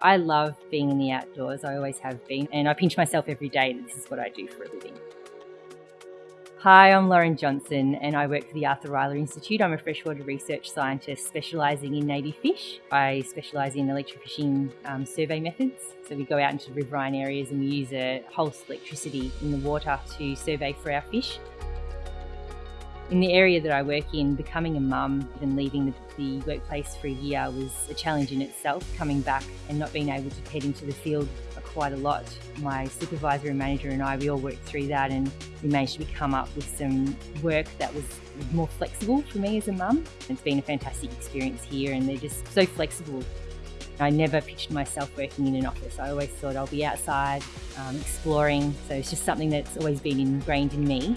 I love being in the outdoors, I always have been, and I pinch myself every day that this is what I do for a living. Hi, I'm Lauren Johnson and I work for the Arthur Rylah Institute. I'm a freshwater research scientist specialising in native fish. I specialise in electrofishing um, survey methods. So we go out into riverine areas and we use a pulse electricity in the water to survey for our fish. In the area that I work in, becoming a mum and leaving the, the, workplace for a year was a challenge in itself, coming back and not being able to head into the field quite a lot. My supervisor and manager and I, we all worked through that and we managed to come up with some work that was more flexible for me as a mum. It's been a fantastic experience here and they're just so flexible. I never pictured myself working in an office. I always thought I'll be outside, um, exploring. So it's just something that's always been ingrained in me.